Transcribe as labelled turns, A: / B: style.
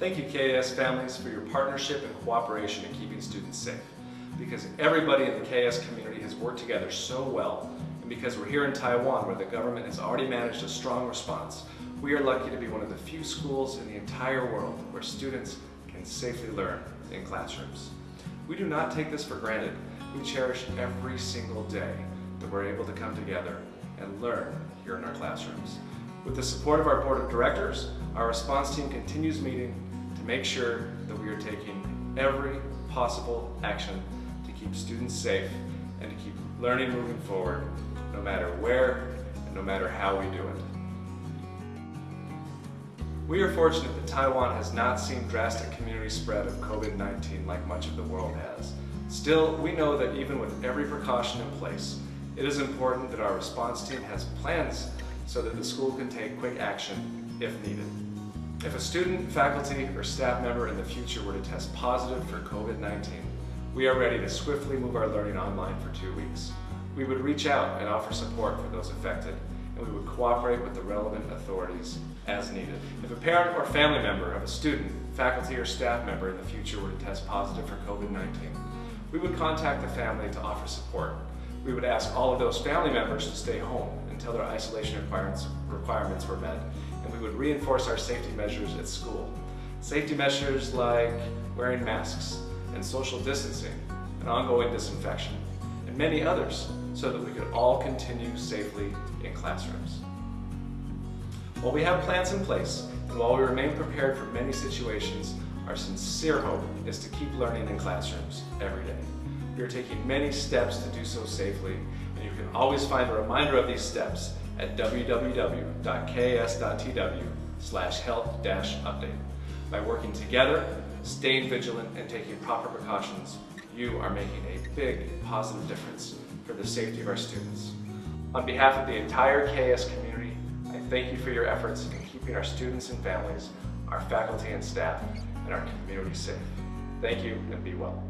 A: Thank you KS families for your partnership and cooperation in keeping students safe. Because everybody in the KS community has worked together so well, and because we're here in Taiwan where the government has already managed a strong response, we are lucky to be one of the few schools in the entire world where students can safely learn in classrooms. We do not take this for granted. We cherish every single day that we're able to come together and learn here in our classrooms. With the support of our board of directors, our response team continues meeting to make sure that we are taking every possible action to keep students safe and to keep learning moving forward, no matter where and no matter how we do it. We are fortunate that Taiwan has not seen drastic community spread of COVID-19 like much of the world has. Still, we know that even with every precaution in place, it is important that our response team has plans so that the school can take quick action if needed. If a student, faculty, or staff member in the future were to test positive for COVID-19, we are ready to swiftly move our learning online for two weeks. We would reach out and offer support for those affected, and we would cooperate with the relevant authorities as needed. If a parent or family member of a student, faculty, or staff member in the future were to test positive for COVID-19, we would contact the family to offer support. We would ask all of those family members to stay home until their isolation requirements, requirements were met, and we would reinforce our safety measures at school. Safety measures like wearing masks and social distancing and ongoing disinfection, and many others, so that we could all continue safely in classrooms. While we have plans in place, and while we remain prepared for many situations, our sincere hope is to keep learning in classrooms every day. We are taking many steps to do so safely, and you can always find a reminder of these steps at www.ks.tw slash health-update. By working together, staying vigilant, and taking proper precautions, you are making a big positive difference for the safety of our students. On behalf of the entire KS community, I thank you for your efforts in keeping our students and families, our faculty and staff, and our community safe. Thank you and be well.